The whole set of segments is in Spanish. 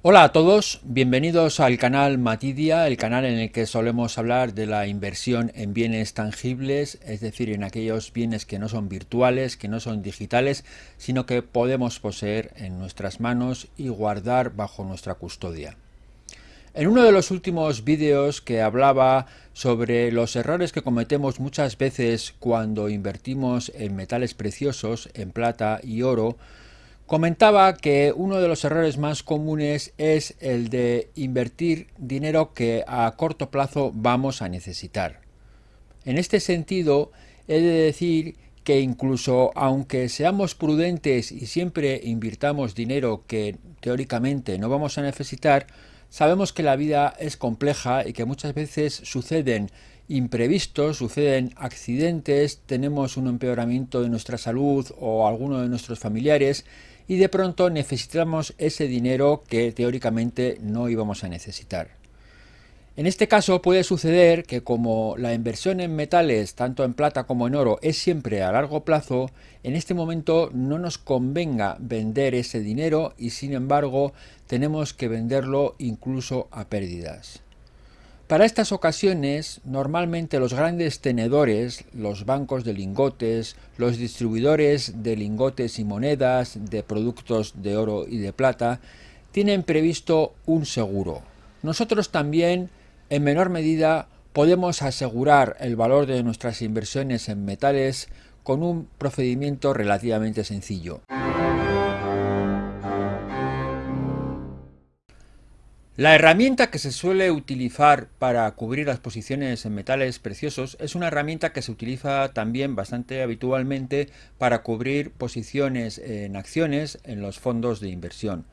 Hola a todos, bienvenidos al canal Matidia, el canal en el que solemos hablar de la inversión en bienes tangibles, es decir, en aquellos bienes que no son virtuales, que no son digitales, sino que podemos poseer en nuestras manos y guardar bajo nuestra custodia. En uno de los últimos vídeos que hablaba sobre los errores que cometemos muchas veces cuando invertimos en metales preciosos, en plata y oro, Comentaba que uno de los errores más comunes es el de invertir dinero que a corto plazo vamos a necesitar. En este sentido, he de decir que incluso aunque seamos prudentes y siempre invirtamos dinero que teóricamente no vamos a necesitar, sabemos que la vida es compleja y que muchas veces suceden imprevistos, suceden accidentes, tenemos un empeoramiento de nuestra salud o alguno de nuestros familiares y de pronto necesitamos ese dinero que teóricamente no íbamos a necesitar. En este caso puede suceder que como la inversión en metales, tanto en plata como en oro, es siempre a largo plazo, en este momento no nos convenga vender ese dinero y sin embargo tenemos que venderlo incluso a pérdidas. Para estas ocasiones, normalmente los grandes tenedores, los bancos de lingotes, los distribuidores de lingotes y monedas, de productos de oro y de plata, tienen previsto un seguro. Nosotros también, en menor medida, podemos asegurar el valor de nuestras inversiones en metales con un procedimiento relativamente sencillo. La herramienta que se suele utilizar para cubrir las posiciones en metales preciosos es una herramienta que se utiliza también bastante habitualmente para cubrir posiciones en acciones en los fondos de inversión.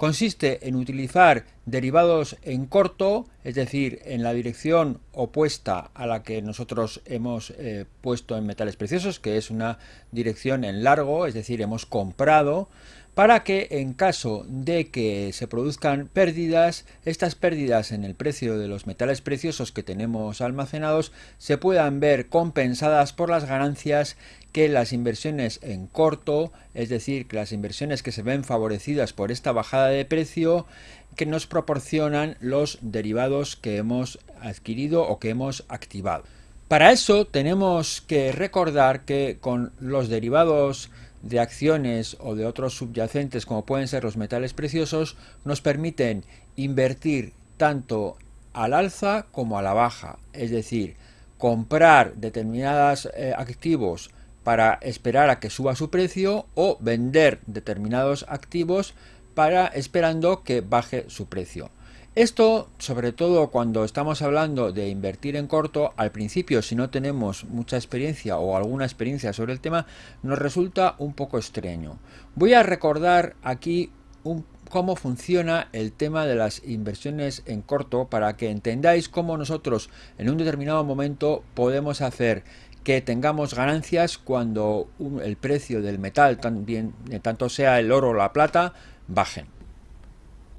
Consiste en utilizar derivados en corto, es decir, en la dirección opuesta a la que nosotros hemos eh, puesto en metales preciosos, que es una dirección en largo, es decir, hemos comprado, para que en caso de que se produzcan pérdidas, estas pérdidas en el precio de los metales preciosos que tenemos almacenados se puedan ver compensadas por las ganancias que las inversiones en corto, es decir, que las inversiones que se ven favorecidas por esta bajada de precio, que nos proporcionan los derivados que hemos adquirido o que hemos activado. Para eso tenemos que recordar que con los derivados de acciones o de otros subyacentes como pueden ser los metales preciosos nos permiten invertir tanto al alza como a la baja, es decir, comprar determinados eh, activos para esperar a que suba su precio o vender determinados activos para esperando que baje su precio. Esto, sobre todo cuando estamos hablando de invertir en corto, al principio si no tenemos mucha experiencia o alguna experiencia sobre el tema, nos resulta un poco extraño. Voy a recordar aquí cómo funciona el tema de las inversiones en corto para que entendáis cómo nosotros en un determinado momento podemos hacer que tengamos ganancias cuando el precio del metal, también, tanto sea el oro o la plata, bajen.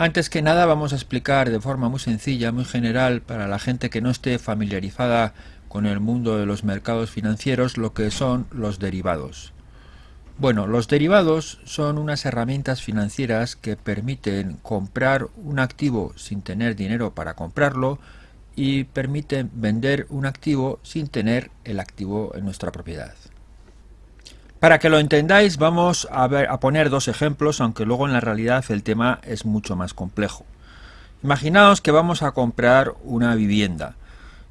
Antes que nada vamos a explicar de forma muy sencilla, muy general, para la gente que no esté familiarizada con el mundo de los mercados financieros, lo que son los derivados. Bueno, los derivados son unas herramientas financieras que permiten comprar un activo sin tener dinero para comprarlo y permiten vender un activo sin tener el activo en nuestra propiedad. Para que lo entendáis vamos a, a poner dos ejemplos, aunque luego en la realidad el tema es mucho más complejo. Imaginaos que vamos a comprar una vivienda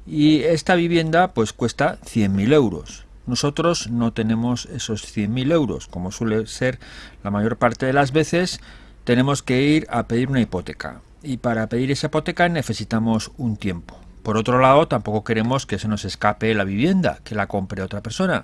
y esta vivienda pues cuesta 100.000 euros. Nosotros no tenemos esos 100.000 euros, como suele ser la mayor parte de las veces, tenemos que ir a pedir una hipoteca. Y para pedir esa hipoteca necesitamos un tiempo. Por otro lado, tampoco queremos que se nos escape la vivienda, que la compre otra persona.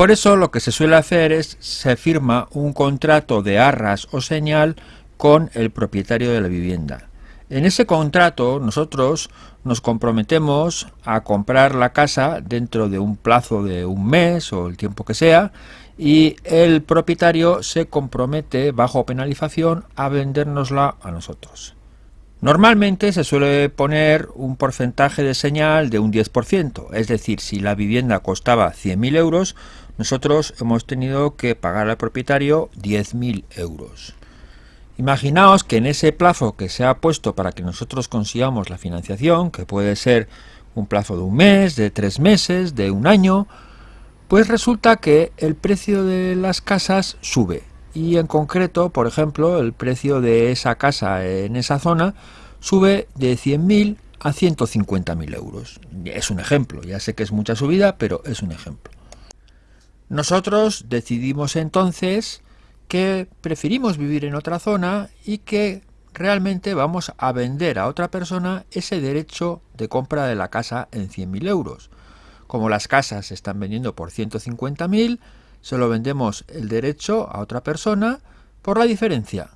Por eso lo que se suele hacer es se firma un contrato de arras o señal con el propietario de la vivienda. En ese contrato nosotros nos comprometemos a comprar la casa dentro de un plazo de un mes o el tiempo que sea y el propietario se compromete bajo penalización a vendérnosla a nosotros. Normalmente se suele poner un porcentaje de señal de un 10%, es decir, si la vivienda costaba 100.000 euros, nosotros hemos tenido que pagar al propietario 10.000 euros. Imaginaos que en ese plazo que se ha puesto para que nosotros consigamos la financiación, que puede ser un plazo de un mes, de tres meses, de un año, pues resulta que el precio de las casas sube. Y en concreto, por ejemplo, el precio de esa casa en esa zona sube de 100.000 a 150.000 euros. Es un ejemplo, ya sé que es mucha subida, pero es un ejemplo. Nosotros decidimos entonces que preferimos vivir en otra zona y que realmente vamos a vender a otra persona ese derecho de compra de la casa en 100.000 euros. Como las casas se están vendiendo por 150.000, se lo vendemos el derecho a otra persona por la diferencia.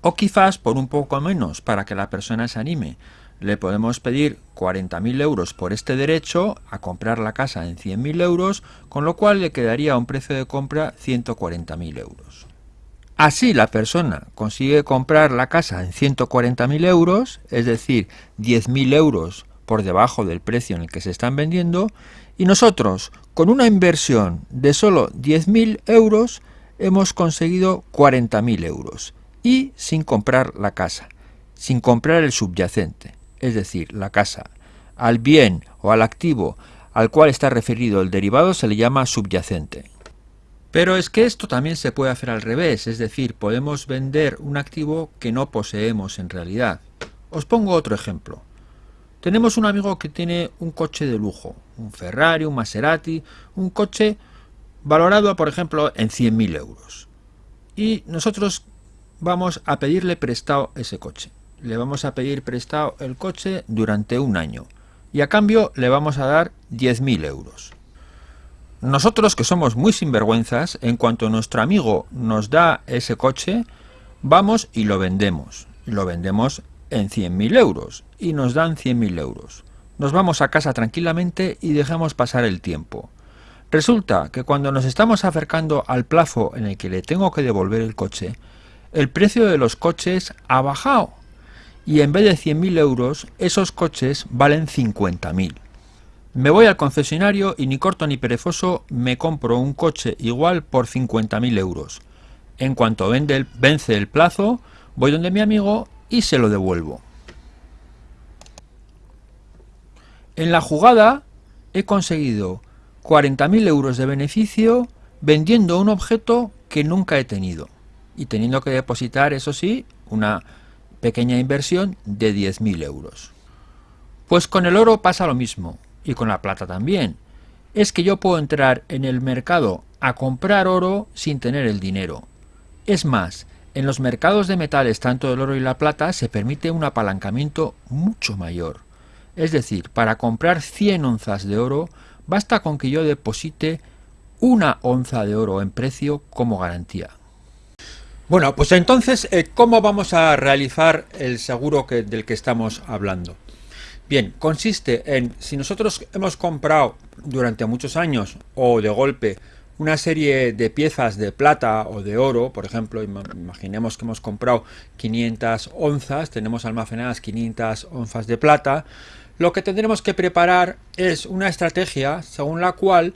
O quizás por un poco menos para que la persona se anime. Le podemos pedir 40.000 euros por este derecho a comprar la casa en 100.000 euros, con lo cual le quedaría un precio de compra 140.000 euros. Así la persona consigue comprar la casa en 140.000 euros, es decir, 10.000 euros por debajo del precio en el que se están vendiendo, y nosotros, con una inversión de solo 10.000 euros, hemos conseguido 40.000 euros, y sin comprar la casa, sin comprar el subyacente, es decir, la casa. Al bien o al activo al cual está referido el derivado se le llama subyacente. Pero es que esto también se puede hacer al revés, es decir, podemos vender un activo que no poseemos en realidad. Os pongo otro ejemplo. Tenemos un amigo que tiene un coche de lujo, un Ferrari, un Maserati, un coche valorado, por ejemplo, en 100.000 euros. Y nosotros vamos a pedirle prestado ese coche. Le vamos a pedir prestado el coche durante un año. Y a cambio le vamos a dar 10.000 euros. Nosotros que somos muy sinvergüenzas, en cuanto nuestro amigo nos da ese coche, vamos y lo vendemos. lo vendemos en 100.000 euros y nos dan 100.000 euros. Nos vamos a casa tranquilamente y dejamos pasar el tiempo. Resulta que cuando nos estamos acercando al plazo en el que le tengo que devolver el coche, el precio de los coches ha bajado y en vez de 100.000 euros, esos coches valen 50.000. Me voy al concesionario y ni corto ni perezoso me compro un coche igual por 50.000 euros. En cuanto vence el plazo, voy donde mi amigo y se lo devuelvo. En la jugada he conseguido 40.000 euros de beneficio vendiendo un objeto que nunca he tenido y teniendo que depositar, eso sí, una pequeña inversión de 10.000 euros. Pues con el oro pasa lo mismo y con la plata también. Es que yo puedo entrar en el mercado a comprar oro sin tener el dinero. Es más, en los mercados de metales, tanto el oro y la plata, se permite un apalancamiento mucho mayor. Es decir, para comprar 100 onzas de oro, basta con que yo deposite una onza de oro en precio como garantía. Bueno, pues entonces, eh, ¿cómo vamos a realizar el seguro del que estamos hablando? Bien, consiste en, si nosotros hemos comprado durante muchos años o de golpe una serie de piezas de plata o de oro, por ejemplo, imaginemos que hemos comprado 500 onzas, tenemos almacenadas 500 onzas de plata, lo que tendremos que preparar es una estrategia según la cual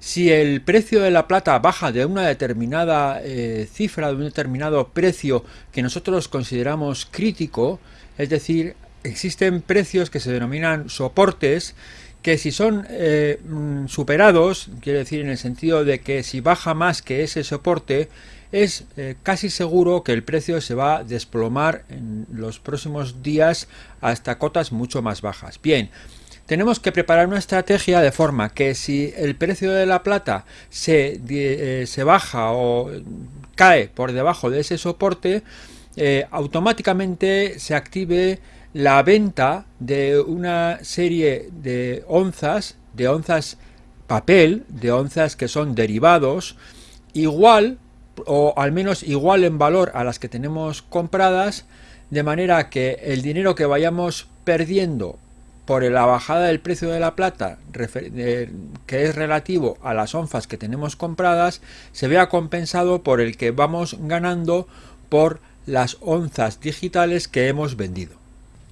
si el precio de la plata baja de una determinada eh, cifra, de un determinado precio que nosotros consideramos crítico, es decir, existen precios que se denominan soportes que si son eh, mm, superados, quiere decir en el sentido de que si baja más que ese soporte, es eh, casi seguro que el precio se va a desplomar en los próximos días hasta cotas mucho más bajas. Bien, tenemos que preparar una estrategia de forma que si el precio de la plata se, eh, se baja o cae por debajo de ese soporte, automáticamente se active la venta de una serie de onzas, de onzas papel, de onzas que son derivados, igual o al menos igual en valor a las que tenemos compradas, de manera que el dinero que vayamos perdiendo por la bajada del precio de la plata, que es relativo a las onzas que tenemos compradas, se vea compensado por el que vamos ganando por las onzas digitales que hemos vendido.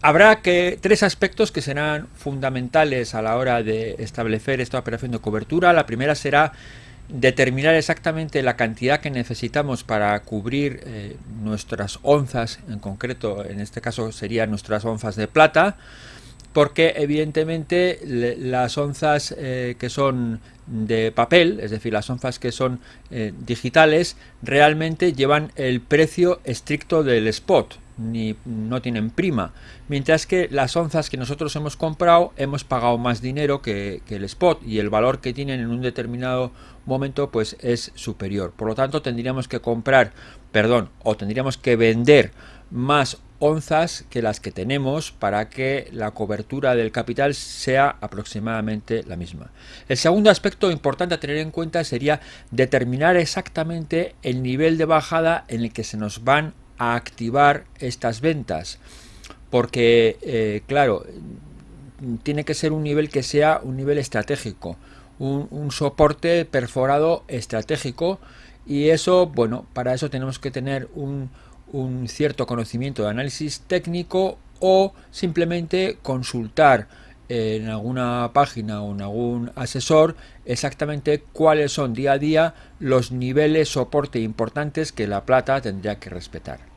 Habrá que tres aspectos que serán fundamentales a la hora de establecer esta operación de cobertura. La primera será determinar exactamente la cantidad que necesitamos para cubrir eh, nuestras onzas, en concreto en este caso serían nuestras onzas de plata, porque evidentemente las onzas eh, que son de papel, es decir, las onzas que son eh, digitales, realmente llevan el precio estricto del spot, ni no tienen prima, mientras que las onzas que nosotros hemos comprado hemos pagado más dinero que, el spot y el valor que tienen en un determinado momento pues es superior. Por lo tanto tendríamos que comprar, perdón, o tendríamos que vender más onzas que las que tenemos para que la cobertura del capital sea aproximadamente la misma. El segundo aspecto importante a tener en cuenta sería determinar exactamente el nivel de bajada en el que se nos van a activar estas ventas porque eh, claro tiene que ser un nivel que sea un nivel estratégico un, un, soporte perforado estratégico y eso bueno para eso tenemos que tener un, un cierto conocimiento de análisis técnico o simplemente consultar en alguna página o en algún asesor exactamente cuáles son día a día los niveles soporte importantes que la plata tendría que respetar.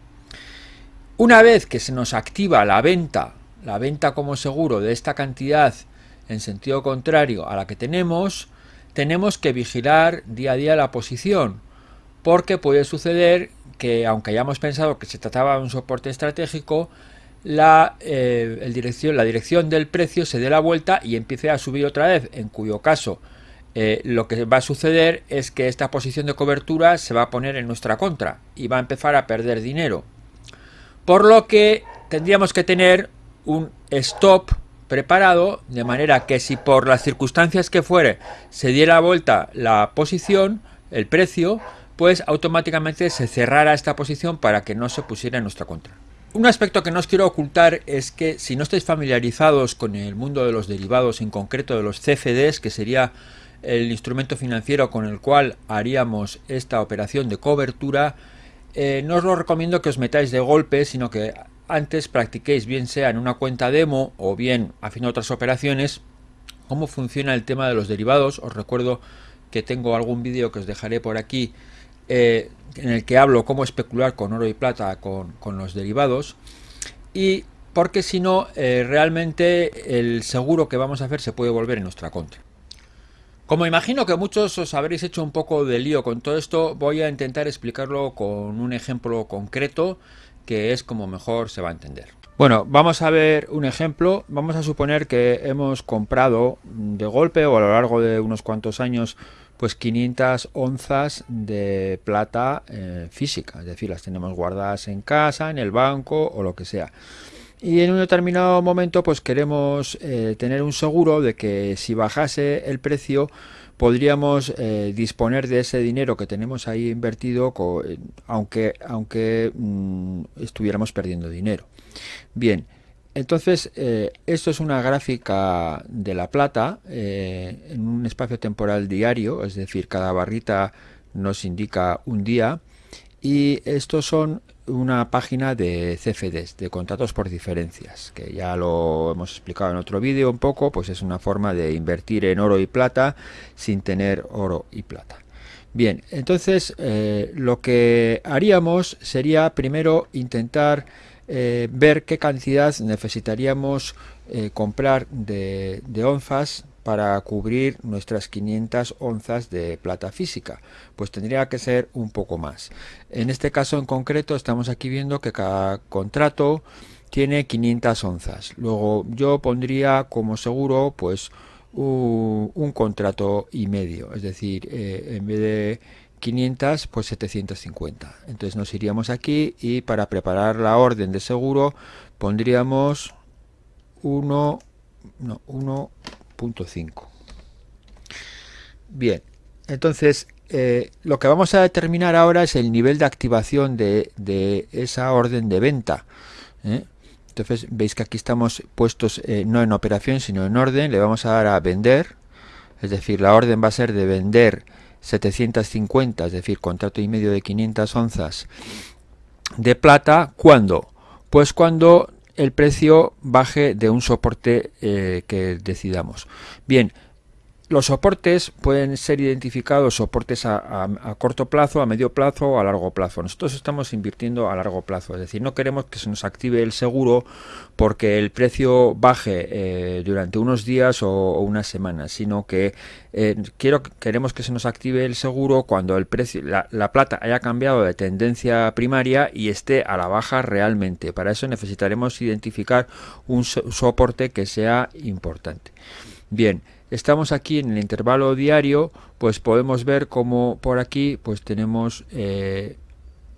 Una vez que se nos activa la venta, la venta como seguro de esta cantidad en sentido contrario a la que tenemos, tenemos que vigilar día a día la posición, porque puede suceder que aunque hayamos pensado que se trataba de un soporte estratégico, la, eh, dirección, la dirección del precio se dé la vuelta y empiece a subir otra vez, en cuyo caso eh, lo que va a suceder es que esta posición de cobertura se va a poner en nuestra contra y va a empezar a perder dinero. Por lo que tendríamos que tener un stop preparado de manera que si por las circunstancias que fuere se diera vuelta la posición, el precio, pues automáticamente se cerrara esta posición para que no se pusiera en nuestra contra. Un aspecto que no os quiero ocultar es que si no estáis familiarizados con el mundo de los derivados, en concreto de los CFDs, que sería el instrumento financiero con el cual haríamos esta operación de cobertura, eh, no os lo recomiendo que os metáis de golpe, sino que antes practiquéis bien sea en una cuenta demo o bien haciendo otras operaciones cómo funciona el tema de los derivados. Os recuerdo que tengo algún vídeo que os dejaré por aquí eh, en el que hablo cómo especular con oro y plata con, los derivados y porque si no eh, realmente el seguro que vamos a hacer se puede volver en nuestra contra. Como imagino que muchos os habréis hecho un poco de lío con todo esto, voy a intentar explicarlo con un ejemplo concreto que es como mejor se va a entender. Bueno, vamos a ver un ejemplo. Vamos a suponer que hemos comprado de golpe o a lo largo de unos cuantos años pues 500 onzas de plata eh, física, es decir, las tenemos guardadas en casa, en el banco o lo que sea y en un determinado momento pues queremos eh, tener un seguro de que si bajase el precio podríamos eh, disponer de ese dinero que tenemos ahí invertido eh, aunque, aunque mm, estuviéramos perdiendo dinero. Bien, entonces esto es una gráfica de la plata en un espacio temporal diario, es decir, cada barrita nos indica un día y estos son una página de CFDs, de contratos por diferencias, que ya lo hemos explicado en otro vídeo un poco, pues es una forma de invertir en oro y plata sin tener oro y plata. Bien, entonces eh, lo que haríamos sería primero intentar eh, ver qué cantidad necesitaríamos eh, comprar de, de onzas para cubrir nuestras 500 onzas de plata física pues tendría que ser un poco más. En este caso en concreto estamos aquí viendo que cada contrato tiene 500 onzas. Luego yo pondría como seguro pues un, contrato y medio es decir eh, en vez de 500 pues 750 entonces nos iríamos aquí y para preparar la orden de seguro pondríamos 1 no, 1 Bien, entonces eh, lo que vamos a determinar ahora es el nivel de activación de, esa orden de venta. ¿eh? Entonces veis que aquí estamos puestos eh, no en operación sino en orden. Le vamos a dar a vender. Es decir, la orden va a ser de vender 750, es decir, contrato y medio de 500 onzas de plata. ¿Cuándo? Pues cuando el precio baje de un soporte eh, que decidamos. Bien, los soportes pueden ser identificados soportes a, corto plazo, a medio plazo o a largo plazo. Nosotros estamos invirtiendo a largo plazo, es decir, no queremos que se nos active el seguro porque el precio baje eh, durante unos días o, unas semanas, sino que eh, quiero, queremos que se nos active el seguro cuando el precio, la plata haya cambiado de tendencia primaria y esté a la baja realmente. Para eso necesitaremos identificar un soporte que sea importante. Bien, estamos aquí en el intervalo diario, pues podemos ver como por aquí pues tenemos eh,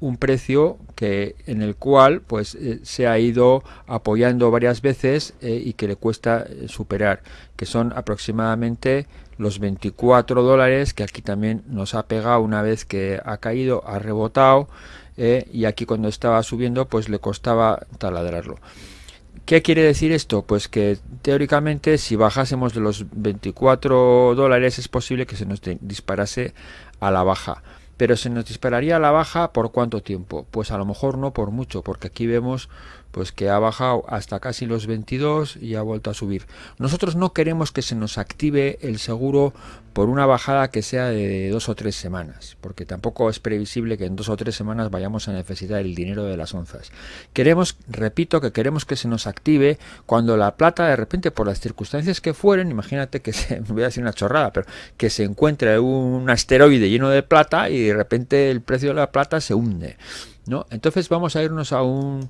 un precio que en el cual pues eh, se ha ido apoyando varias veces eh, y que le cuesta superar que son aproximadamente los 24 dólares que aquí también nos ha pegado una vez que ha caído ha rebotado y aquí cuando estaba subiendo pues le costaba taladrarlo ¿Qué quiere decir esto? Pues que teóricamente si bajásemos de los 24 dólares es posible que se nos disparase a la baja. Pero se nos dispararía a la baja por cuánto tiempo? Pues a lo mejor no por mucho, porque aquí vemos pues que ha bajado hasta casi los 22 y ha vuelto a subir. Nosotros no queremos que se nos active el seguro por una bajada que sea de dos o tres semanas, porque tampoco es previsible que en dos o tres semanas vayamos a necesitar el dinero de las onzas. Queremos, repito, que queremos que se nos active cuando la plata de repente por las circunstancias que fueren, imagínate que se, voy a decir una chorrada, pero que se encuentre un asteroide lleno de plata y de repente el precio de la plata se hunde. ¿no? Entonces vamos a irnos a un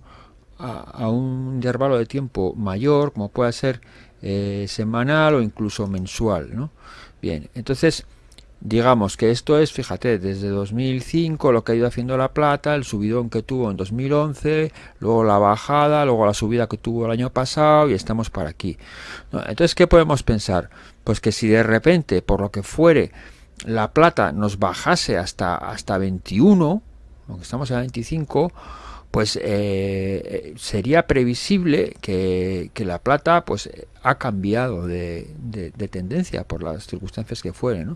a, un intervalo de tiempo mayor, como puede ser eh, semanal o incluso mensual. ¿no? Bien, entonces digamos que esto es, fíjate, desde 2005 lo que ha ido haciendo la plata, el subidón que tuvo en 2011, luego la bajada, luego la subida que tuvo el año pasado y estamos para aquí. Entonces, ¿qué podemos pensar? Pues que si de repente, por lo que fuere, la plata nos bajase hasta, hasta 21, aunque estamos a 25, pues eh, sería previsible que, la plata pues ha cambiado de, tendencia por las circunstancias que fueren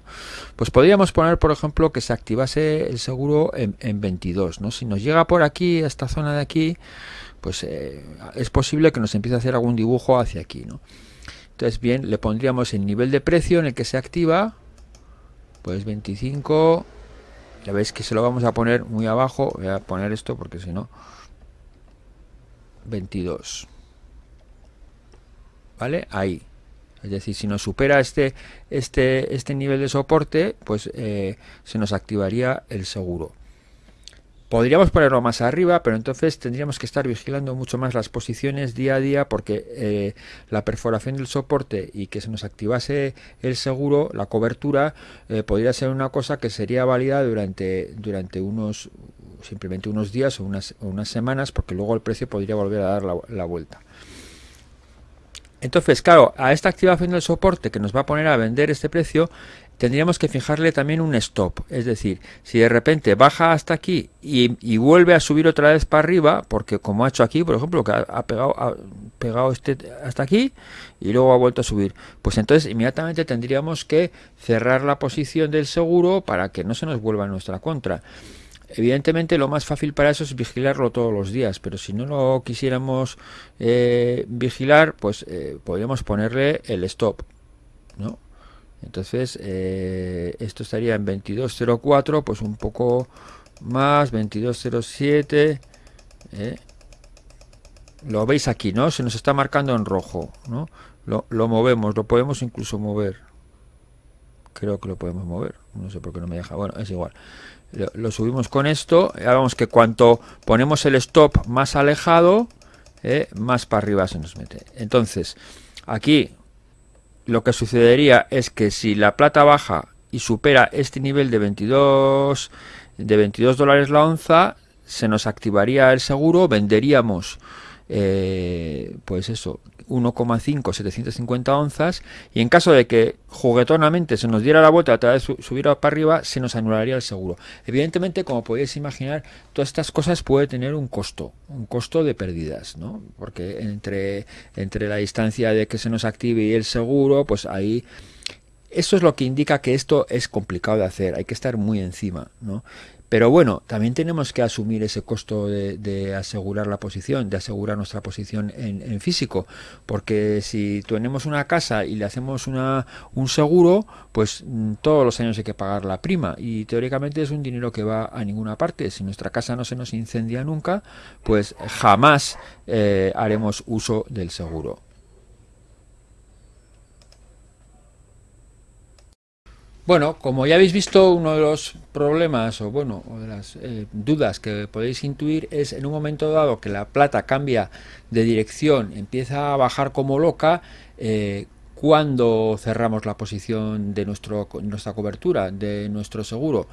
pues podríamos poner por ejemplo que se activase el seguro en, 22 ¿no? si nos llega por aquí a esta zona de aquí pues eh, es posible que nos empiece a hacer algún dibujo hacia aquí ¿no? entonces bien le pondríamos el nivel de precio en el que se activa pues 25 ya veis que se lo vamos a poner muy abajo. Voy a poner esto porque si no 22 vale ahí. Es decir si nos supera este este este nivel de soporte pues eh, se nos activaría el seguro Podríamos ponerlo más arriba, pero entonces tendríamos que estar vigilando mucho más las posiciones día a día porque eh, la perforación del soporte y que se nos activase el seguro, la cobertura, eh, podría ser una cosa que sería válida durante, durante unos simplemente unos días o unas, unas semanas porque luego el precio podría volver a dar la vuelta. Entonces, claro, a esta activación del soporte que nos va a poner a vender este precio, tendríamos que fijarle también un stop. Es decir, si de repente baja hasta aquí y, vuelve a subir otra vez para arriba, porque como ha hecho aquí, por ejemplo, que ha, pegado, este hasta aquí y luego ha vuelto a subir, pues entonces inmediatamente tendríamos que cerrar la posición del seguro para que no se nos vuelva a nuestra contra. Evidentemente lo más fácil para eso es vigilarlo todos los días, pero si no lo quisiéramos eh, vigilar, pues eh, podríamos ponerle el stop, ¿no? Entonces, eh, esto estaría en 22.04, pues un poco más, 22.07. ¿eh? Lo veis aquí, ¿no? Se nos está marcando en rojo, ¿no? Lo, movemos, lo podemos incluso mover. Creo que lo podemos mover. No sé por qué no me deja. Bueno, es igual. Lo, lo subimos con esto. Ya vemos que cuanto ponemos el stop más alejado, ¿eh? más para arriba se nos mete. Entonces, aquí lo que sucedería es que si la plata baja y supera este nivel de 22 de 22 dólares la onza se nos activaría el seguro venderíamos eh, pues eso 1,5 750 onzas y en caso de que juguetonamente se nos diera la vuelta a vez subir para arriba se nos anularía el seguro evidentemente como podéis imaginar todas estas cosas puede tener un costo un costo de pérdidas ¿no? porque entre entre la distancia de que se nos active y el seguro pues ahí eso es lo que indica que esto es complicado de hacer, hay que estar muy encima, ¿no? Pero bueno, también tenemos que asumir ese costo de, asegurar la posición, de asegurar nuestra posición en, físico, porque si tenemos una casa y le hacemos una, un seguro, pues mm, todos los años hay que pagar la prima y teóricamente es un dinero que va a ninguna parte. Si nuestra casa no se nos incendia nunca, pues jamás eh, haremos uso del seguro. Bueno, como ya habéis visto, uno de los problemas o bueno, o de las eh, dudas que podéis intuir es en un momento dado que la plata cambia de dirección, empieza a bajar como loca, eh, cuando cerramos la posición de nuestra cobertura, de nuestro seguro.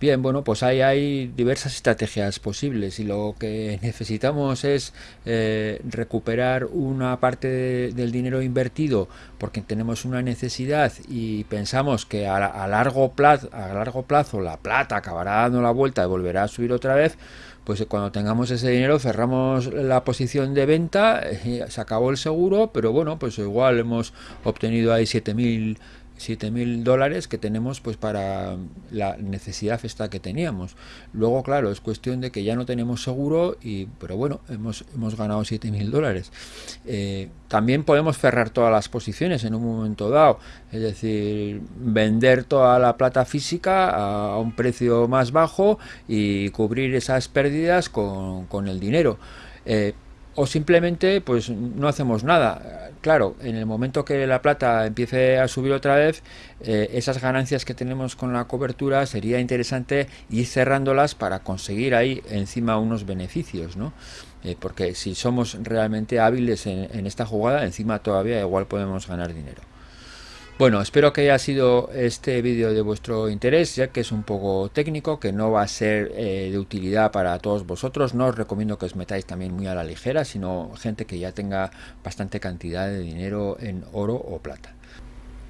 Bien, bueno, pues ahí hay diversas estrategias posibles y lo que necesitamos es eh, recuperar una parte del dinero invertido porque tenemos una necesidad y pensamos que a, largo plazo, a largo plazo la plata acabará dando la vuelta y volverá a subir otra vez, pues cuando tengamos ese dinero cerramos la posición de venta, eh, se acabó el seguro, pero bueno, pues igual hemos obtenido ahí 7.000 7 mil dólares que tenemos pues para la necesidad esta que teníamos. Luego claro es cuestión de que ya no tenemos seguro y pero bueno hemos, hemos ganado 7 mil dólares. Eh, también podemos cerrar todas las posiciones en un momento dado es decir vender toda la plata física a, un precio más bajo y cubrir esas pérdidas con, con el dinero. Eh, o simplemente pues no hacemos nada. Claro, en el momento que la plata empiece a subir otra vez, eh, esas ganancias que tenemos con la cobertura sería interesante ir cerrándolas para conseguir ahí encima unos beneficios, ¿no? Eh, porque si somos realmente hábiles en esta jugada, encima todavía igual podemos ganar dinero. Bueno, espero que haya sido este vídeo de vuestro interés, ya que es un poco técnico, que no va a ser eh, de utilidad para todos vosotros. No os recomiendo que os metáis también muy a la ligera, sino gente que ya tenga bastante cantidad de dinero en oro o plata.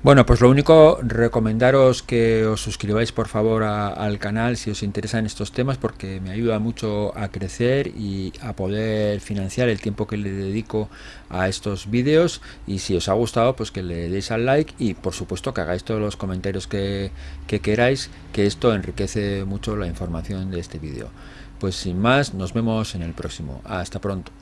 Bueno, pues lo único, recomendaros que os suscribáis por favor al canal si os interesan estos temas porque me ayuda mucho a crecer y a poder financiar el tiempo que le dedico a estos vídeos y si os ha gustado pues que le deis al like y por supuesto que hagáis todos los comentarios que, que queráis que esto enriquece mucho la información de este vídeo. Pues sin más, nos vemos en el próximo. Hasta pronto.